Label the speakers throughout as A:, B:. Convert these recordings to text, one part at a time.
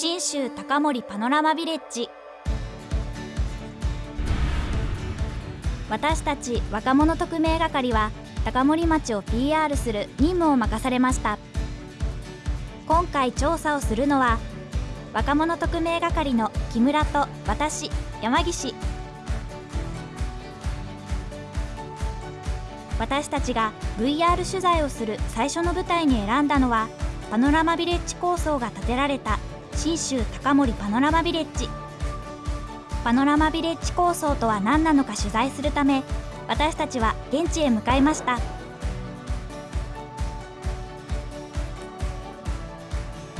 A: 信州高森パノラマビレッジ。私たち若者特命係は高森町を PR する任務を任されました。今回調査をするのは若者特命係の木村と私山岸。私たちが VR 取材をする最初の舞台に選んだのはパノラマビレッジ構想が建てられた信州高森パノラマビレッジ。パノラマビレッジ構想とは何なのか取材するため私たちは現地へ向かいました。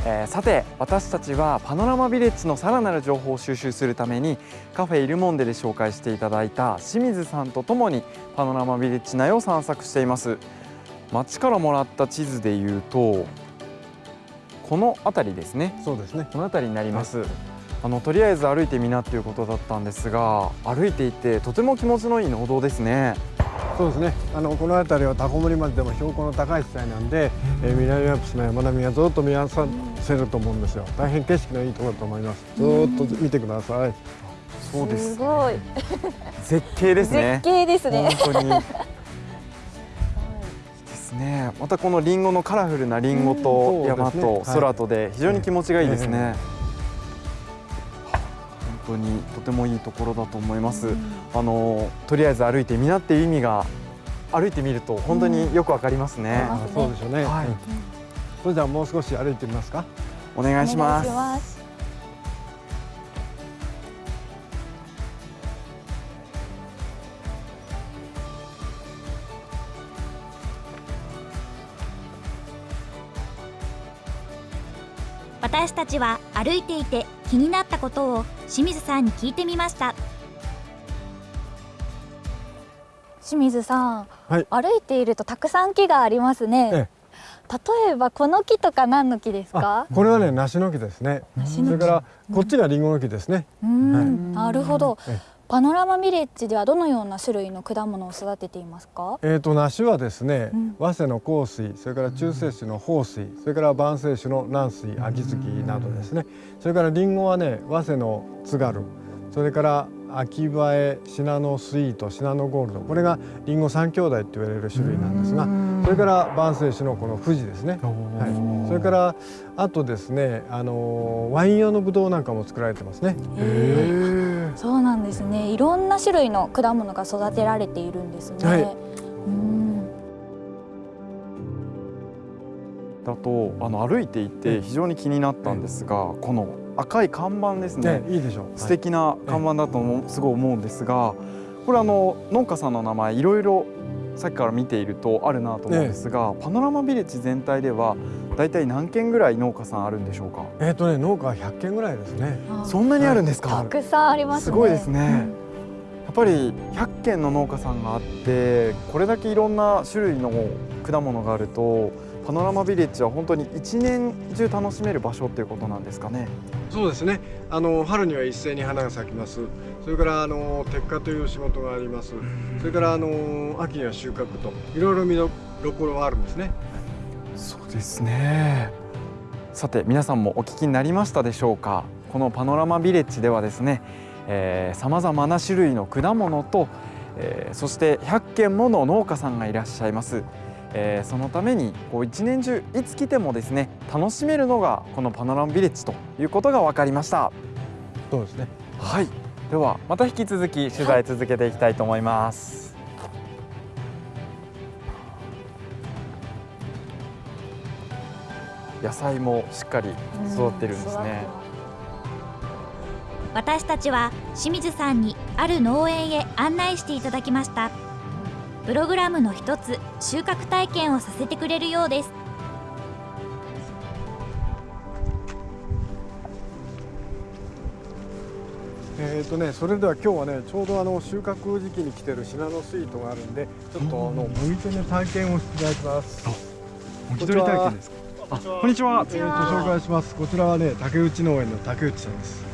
B: えー、さて私たちはパノラマビレッジのさらなる情報を収集するためにカフェイルモンデで紹介していただいた清水さんとともにパノラマビレッジ内を散策しています。街からもらった地図でいうとこの辺りですね。
C: そうですね。
B: この辺りになります、はい、あのとりあえず歩いてみなっていうことだったんですが歩いていてとても気持ちのいい農道ですね。
C: そうですね。あのこの辺りはタコ森町でも標高の高い地帯なんで、うん、えー、南アルプスの山並みがずっと見合わせると思うんですよ。大変景色のいいところだと思います。ずっと見てください、
B: そうです
D: すごい。
B: 絶景ですね。
D: 絶景ですね。
B: 本当にですね。またこのリンゴのカラフルなリンゴと山と空とで非常に気持ちがいいですね、本当にとてもいいところだと思います、うん、あのとりあえず歩いてみなっていう意味が歩いてみると本当によくわかりますね、
C: うん、そうでしょうね、はい、それではもう少し歩いてみますか。
B: お願いします
A: 私たちは歩いていて気になったことを清水さんに聞いてみました。
D: 清水さん、はい、歩いているとたくさん木がありますね、ええ、例えばこの木とか何の木ですか？
C: これはね梨の木ですね。それからこっちがリンゴの木ですね、
D: はい、なるほど、パノラマビレッジではどのような種類の果物を育てていますか？
C: えっ、ー、と梨はですね、うん、早生の香水、それから中世種の豊水、それから晩生種の南水、秋月などですね。それからリンゴはね、早生の津軽、それから秋映えシナノスイートシナノゴールドこれがリンゴ三兄弟って言われる種類なんですがそれから晩生種のこの富士ですね、はい、それからあとですねあのワイン用のブドウなんかも作られてますね。
D: そうなんですね。いろんな種類の果物が育てられているんですね。はい、
B: だとあの歩いていて非常に気になったんですが、この赤い看板ですね、
C: いいでしょ
B: う。素敵な看板だと思う、すごい思うんですがこれあの農家さんの名前いろいろさっきから見ているとあるなと思うんですが、パノラマビレッジ全体では大体何軒ぐらい農家さんあるんでしょうか？
C: えっ、ー、とね農家は100軒ぐらいですね。
B: そんなにあるんですか？
D: たくさんあります、
B: ね、すごいですね。うん、やっぱり100軒の農家さんがあってこれだけいろんな種類の果物があるとパノラマビレッジは本当に一年中楽しめる場所っていうことなんですかね？
C: そうですね。あの春には一斉に花が咲きます。それからあの摘果という仕事があります。それからあの秋には収穫といろいろ見どころがあるんですね。
B: そうですね。さて皆さんもお聞きになりましたでしょうか？このパノラマビレッジではですね、さまざまな種類の果物と、えー、そして100軒もの農家さんがいらっしゃいます。えー、そのためにこう一年中いつ来てもですね楽しめるのがこのパノラマビレッジということが分かりました
C: そうですね
B: はいではまた引き続き取材続けていきたいと思います、はい、野菜もしっかり育ってるんですね、
A: 私たちは清水さんにある農園へ案内していただきましたプログラムの一つ収穫体験をさせてくれるようです
C: えーとね、それでは今日はねちょうどあの収穫時期に来てるシナノスイートがあるんでちょっとあの向いてね体験をしていただきます。
B: もぎ取り体験ですか？あ、こんにちは。
C: えーと紹介します。こちらはね竹内農園の竹内さんです。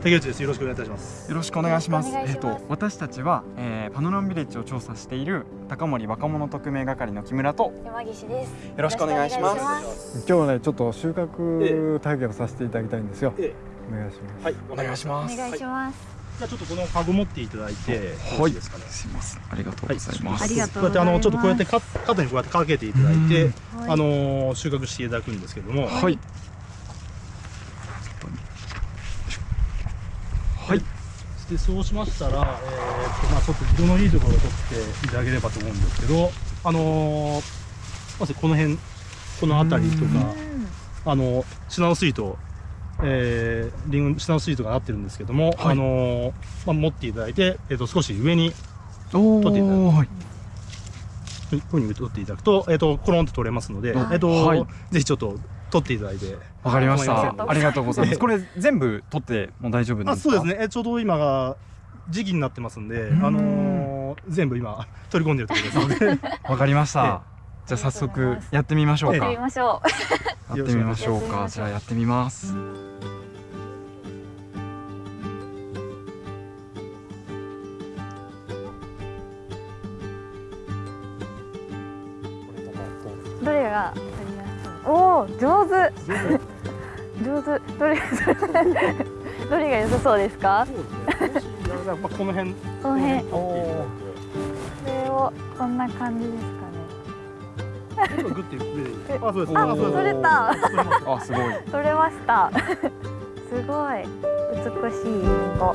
E: 竹内です。よろしくお願いいたします。
B: よろしくお願いします。えっ、ー、と私たちは、えー、パノラマビレッジを調査している高森若者特命係の木村と
D: 山岸です。
B: よろしくお願いします。
C: 今日はねちょっと収穫体験をさせていただきたいんですよ。ええ、お願いします。
B: はい、お願いします。
D: お願いします。
E: じゃあちょっとこのカゴ持っていただいて、
B: はい、ですかね。すみません。ありがとうございます。
D: はい、ありがと
E: うこうやってあのちょっとこうやってカ肩にこうやってかけていただいて、あの収穫していただくんですけども、
B: はい。はい。
E: でそうしましたら、えー、とまあちょっと色のいいところを取っていただければと思うんですけど、あのまずこの辺この辺りとか、あのシナノスイートえー、リンゴ下のシートがなってるんですけども、はい、あのー、まあ、持っていただいて、えーと、少し上に取っていただく、はい、こういうふうに取っていただくと,、えーと、コロンと取れますので、えーと、はい、ぜひちょっと取っていただいて。
B: わかりました。ありがとうございます。これ全部取っても大丈夫ですか？あ
E: そうですね、えー、ちょうど今が時期になってますんで、あのー、全部今取り込んでるところですので。
B: わかりました、じゃあ早速やってみましょうか。
D: やってみましょ
B: う。やってみましょうか。じゃあやってみます。
D: どれがおお上手。上手。どれどれが良さそうですか？
E: この辺。
D: この辺。これをこんな感じです
E: グッて上であ、そうです。
D: あ、取れた。
B: あ、すごい。
D: 取れました。すごい美しいリンゴ。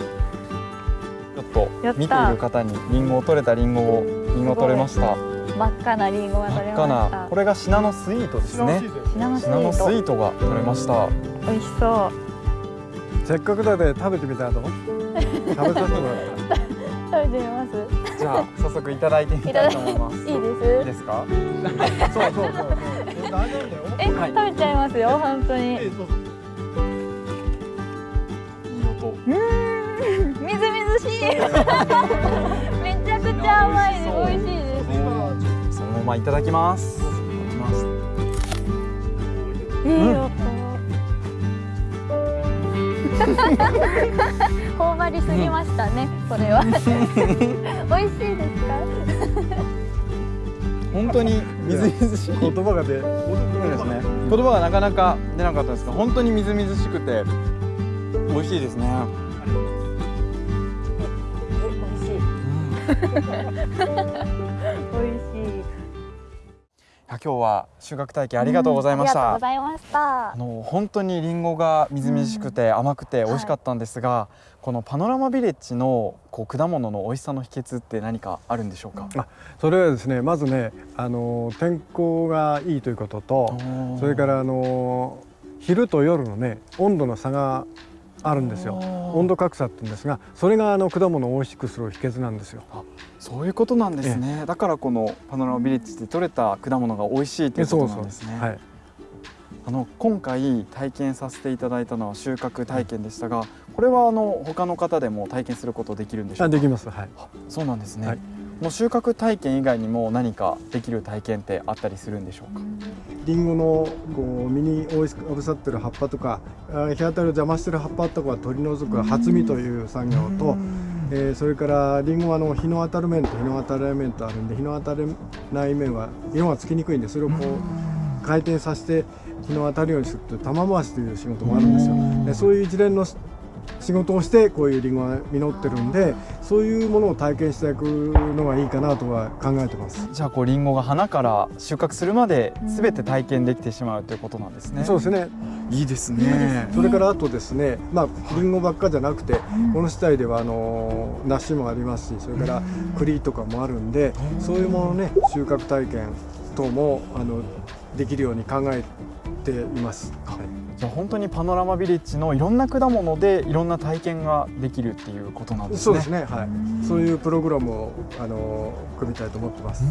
B: ちょっと見ている方にリンゴを取れたリンゴをリンゴ取れました。
D: 真っ赤なリンゴが取れました。
B: これがシナノスイートですね。
D: シナノスイ
B: ートが取れました。
D: 美味しそう。
C: せっかくだで食べてみたらどう？食べさせてもらった。
D: 食べてみます。
B: じゃあ早速いただいてみたいと思います。
D: いいです？い
B: いですか？
C: そうそうそうそう。
D: え、はい、食べちゃいますよ本当に。いい
B: 音。
D: うん、みずみずしい。めちゃくちゃ甘いで美味しいです。
B: そのままいただきます。いただきます。
D: いい音。頬張りすぎましたね、これは。美味しいですか？
B: 本当に？みずみずしい
C: 言葉が出、
B: ですね。言葉がなかなか出なかったですが、本当にみずみずしくて美味しいですね。
D: 美味しい。
B: 今日は収穫体験ありがとうございました。
D: ありがとうございました。
B: あの本当にリンゴがみずみずしくて甘くて美味しかったんですが、はい、このパノラマビレッジのこう果物の美味しさの秘訣って何かあるんでしょうか？
C: あ、それはですね、まずね、あの天候がいいということと、それからあの昼と夜のね温度の差があるんですよ。温度格差って言うんですがそれがあの果物を美味しくする秘訣なんですよ。
B: そういうことなんですね、だからこのパノラマビレッジで採れた果物が美味しいということなんですね。はい、あの今回体験させていただいたのは収穫体験でしたが、これはあの他の方でも体験することできるんでしょうか？
C: できます。はい。
B: そうなんですね、はいの収穫体験以外にも何かできる体験ってあったりするんでしょうか？
C: りんごのこう実においしくかぶさってる葉っぱとか日当たりを邪魔してる葉っぱとかは取り除く初実という作業と、えー、それからりんごはの日の当たる面と日の当たらない面とあるんで日の当たらない面は色がつきにくいんでそれをこう回転させて日の当たるようにするという玉回しという仕事もあるんですよ。でそういう一連の仕事をしてこういうりんごが実ってるんでそういうものを体験していくのがいいかなとは考えてます。
B: じゃあこうりんごが花から収穫するまで全て体験できてしまうということなんですね。
C: そうですね。
B: いいですね。
C: それからあとですねまありんごばっかじゃなくてこの地帯ではあの梨もありますしそれから栗とかもあるんでそういうものね収穫体験等もあのできるように考えています。はい
B: じゃあ本当にパノラマビレッジのいろんな果物でいろんな体験ができるっていうことなんですね。
C: そうですね。はい。そういうプログラムをあの組みたいと思ってます。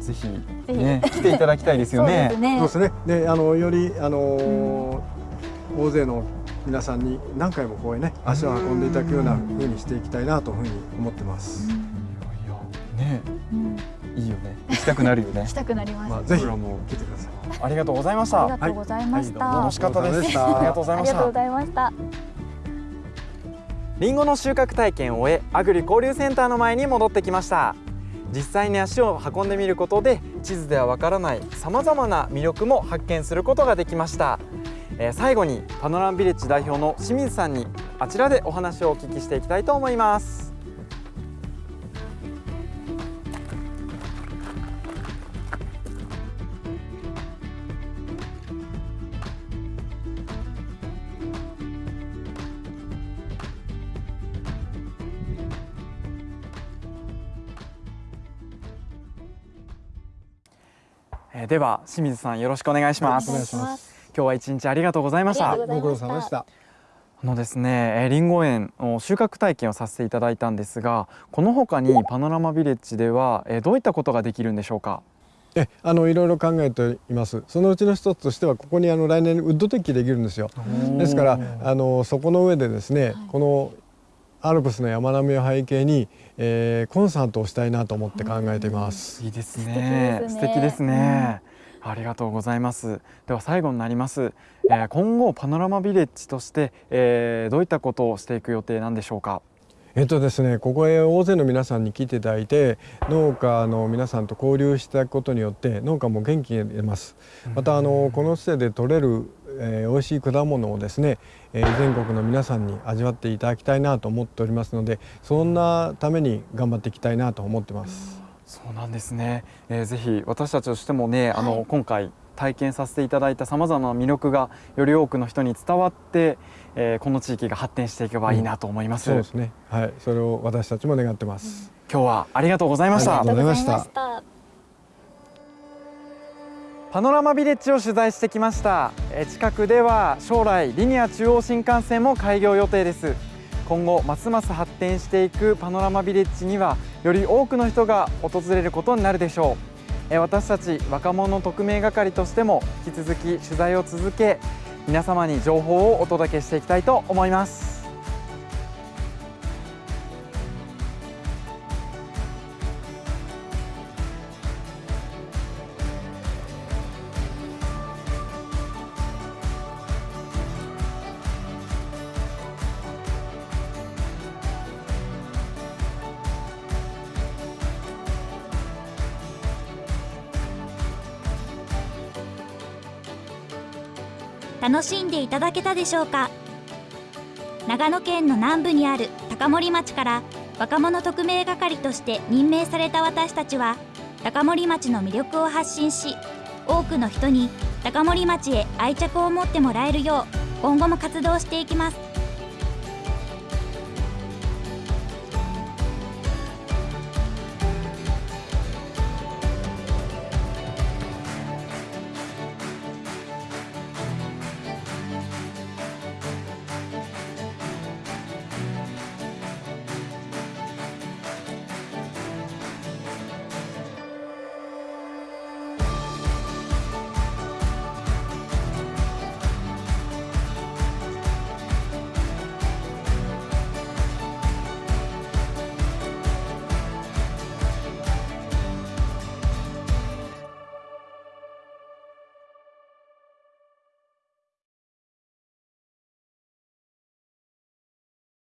B: ぜひね来ていただきたいですよね。
C: そうですね。で、あのよりあの大勢の皆さんに何回もこうね足を運んでいただくような風にしていきたいなというふうに思ってます。いや
B: いやね、いいよね。行きたくなるよね。
D: 行きたくなります。まあ
C: ぜひも来てください。
B: ありがとうございました。
D: ありがとうございました。
B: 楽しかったです。ありがとうございました。
D: ありがとうございました。
B: りんごの収穫体験を終えアグリ交流センターの前に戻ってきました実際に足を運んでみることで地図ではわからないさまざまな魅力も発見することができましたえー、最後にパノラマビレッジ代表の清水さんにあちらでお話をお聞きしていきたいと思いますえー、では清水さんよろしくお願いします。
C: お願いします。
B: 今日は一日ありがとうございました。
C: ご苦労様でした。
B: あのですね、りんご園の収穫体験をさせていただいたんですがこの他にパノラマビレッジではどういったことができるんでしょうか？
C: えあのいろいろ考えています。そのうちの一つとしてはここにあの来年ウッドデッキできるんですよ。ですからあのそこの上でですね、はい、このアルプスの山並みを背景に、えー、コンサートをしたいなと思って考えています。
B: いいですね。素敵ですね。ありがとうございます。では最後になります。えー、今後パノラマビレッジとして、えー、どういったことをしていく予定なんでしょうか？
C: えっとですね、ここへ大勢の皆さんに来ていただいて農家の皆さんと交流したことによって農家も元気に出ますまたあのこの施設で採れる、えー、美味しい果物をですね、えー、全国の皆さんに味わっていただきたいなと思っておりますのでそんなために頑張っていきたいなと思ってます。
B: そうなんですね、えー、ぜひ私たちとしてもね、はい、あの今回体験させていただいたさまざまな魅力がより多くの人に伝わって、えー、この地域が発展していけばいいなと思います、
C: うん、そうですね。はい。それを私たちも願ってます、
B: うん、今日はありがとうございました。
C: ありがとうございました
B: パノラマビレッジを取材してきました。近くでは将来リニア中央新幹線も開業予定です。今後ますます発展していくパノラマビレッジにはより多くの人が訪れることになるでしょう。私たち若者特命係としても引き続き取材を続け皆様に情報をお届けしていきたいと思います。
A: 楽しんでいただけたでしょうか？長野県の南部にある高森町から若者特命係として任命された私たちは高森町の魅力を発信し多くの人に高森町へ愛着を持ってもらえるよう今後も活動していきます。